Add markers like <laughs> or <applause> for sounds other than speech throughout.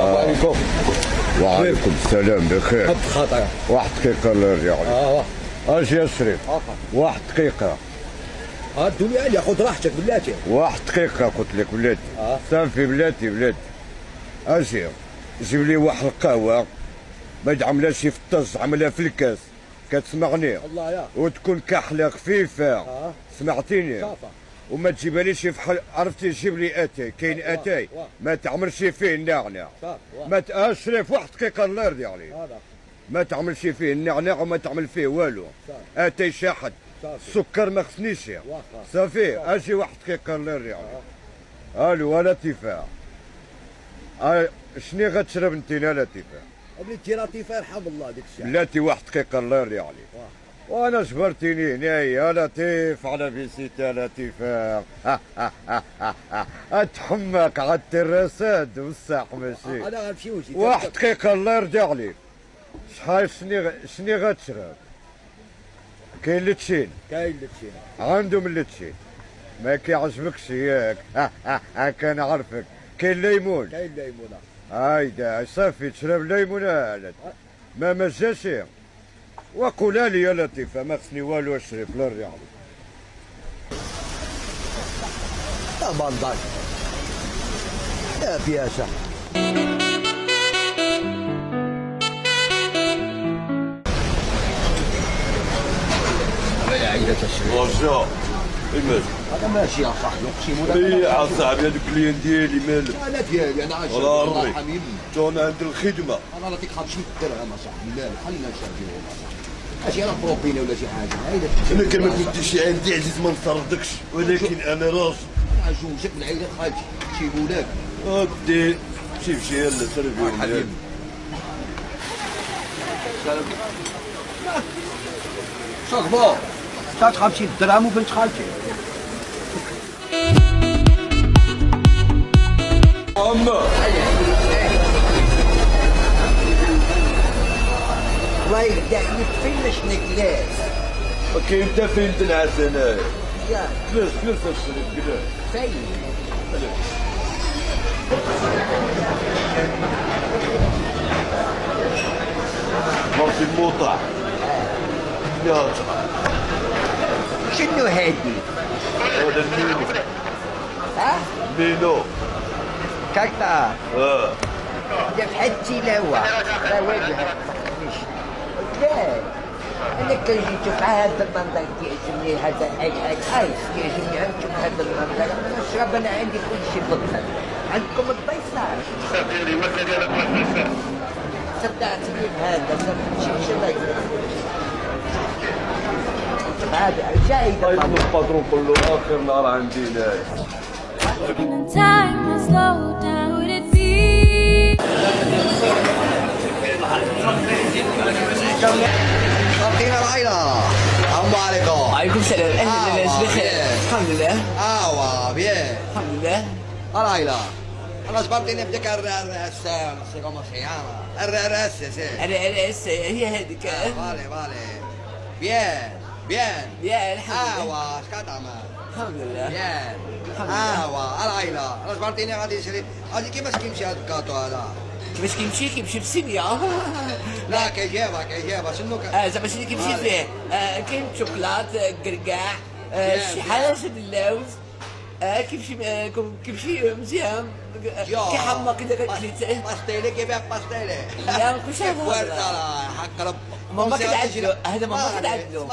عليكم وعليكم السلام بخير. واحد دقيقة الله عليك آه أجي يا شريف. واحد دقيقة. آه الدنيا عليا خذ راحتك بلاتي. واحد دقيقة قلت لك بلاتي. آه. صافي بلاتي بلاتي. أجي. جيب لي واحد القهوة. ما تعملهاش في ال taza عملها في الكاس. كتسمعني؟ الله يا. وتكون كحلة خفيفة. آه. سمعتيني؟ ça va. وما تجيبهاليش في حل... عرفتي جيب لي أتاي كاين أتاي. ما تعملش فيه النعناع. ما ت... آه واحد دقيقة الله يرضي عليك ما تعملش فيه النعناع وما تعمل فيه والو. أتاي شاحر. السكر ما خصنيش. صافي أجي واحد دقيقة الله يرضي عليك ألو لطيفة آه شني غتشرب أنت؟ يا لطيفة بلاتي لطيفه يرحم الله ديك الساعة بلاتي واحد دقيقة الله يرضي عليك. وأنا جبرتيني هنا يا لطيف على visita لطيفة. <laughs> اتحمك على التراسات والساح ماشي. أنا غنمشي وجهي واحد دقيقة الله يرضي عليك. شحال شني شني غتشرب كاين لتشين كاين لتشي عندهم اللتشين ما كيعجبكش ياك. <laughs> هاكا نعرفك. كاين ليمون كاين ليمونه هايدا صافي تشرب ليمون هالات ما ما جاش وقولها لي يا لطيفة ما خصني والو اشرب لا عليك يا يا بياسه المال ماشي يا صاحبي اقسم لك اي عصاحبي هذوك الكليان ديالي مالك أنا ديالي أنا عايش الله الله يرضيك. يرحم يمي تو أنا عند الخدمه أنا نعطيك 50 درهم اصاحبي مالك خلينا اصاحبي ماشي أنا بروبينا ولا شي حاجة؟ أنا كان ما كنتش عندي عزيز ما نطردكش ولكن أنا راجل عجوزك من عيلة خالتي شي ولاد ودي شوف شي يلا سربي حبيبي. صاحبو تاع 50 درهم وبنت خالتي. اما الله يقدعني تفلش نكلاس كاين انت فين تنعس هنايا يا جلس جلس اشرب جلس فين مرسي الموطع يا شنو هادي هذا المينو ها مينو كاكتا آه دفعت تلاوة لا وجهك لا أنا كان جيت مع هذا المنظر يعجبني هذا اي اي ايس يعجبني عندكم هذا المنظر نشرب أنا عندي كل شيء بالضبط عندكم الضيصان صدقتني بهذا ما تمشيش هذا؟ جاي طيب الباترون كله آخر نهار عندي هنايا عليكم السلام أهلا آه، الناس بخير. الحمد لله. ايوا بيان الحمد لله. العيلة أنا جبرتني بديك الرأس سي كومون سي الرأس سي هسه هي هذيك. فالي فالي بيان بيان. يا الحمد لله. ايوا اش كتعمل الحمد لله. بيان. لله. ايوا العيلة أنا جبرتني غادي نشري غادي كيفاش كيمشي هذا الكاطو هذا؟ كيفاش كيمشي؟ كيمشي بسينيا <laughs> لا كيجيبها كيجيبها شنو كان آه زعما شنو كيمشي فيه؟ آه، كاين شوكولات آه، آه، شي حاجة اللوز. آه، كيمشي آه، كيمشي مزيان. <laughs> آه، كيحمى كذا كليته باستيلي كيبيع باستيلي لا، هذا. ورد حق رب ماما كتعدلو هذا ماما كتعدلو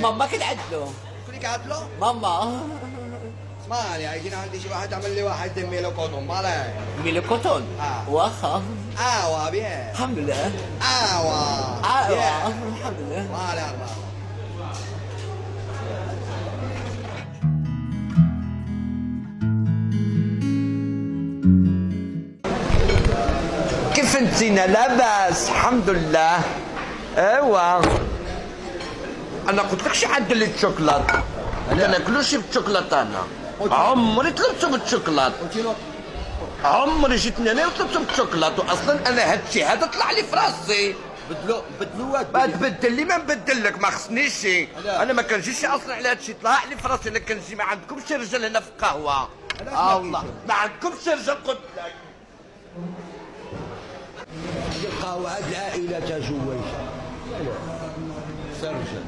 ماما كتعدلو كلك عدلو؟ ماما. اسمعني عايزين عندي شي واحد عمل لي واحد ميلو كوتون مالي. melocotón آه. واخا. ايوا bien. الحمد لله. ايوا bien. الحمد لله. vale اربعة كيف انتينا لاباس؟ الحمد لله. ايوا أنا قلت لك شي عدل لي الشوكولات أنا؟ ناكلوش بالشوكولات أنا. عمري طلبته بالشوكولات عمري جيتني أنا وطلبته بالشوكولات واصلا أنا هادشي هذا طلع لي في راسي. بدلو بدلو ما تبدل لي ما نبدل لك ما خصنيش أنا ما كنجيش أصلا على هادشي طلع لي في راسي. أنا كنجي ما عندكمش رجال هنا في القهوة. آه الله. ما عندكمش رجال قلت لك. تلقاو عاد العائله تزوجها سرجل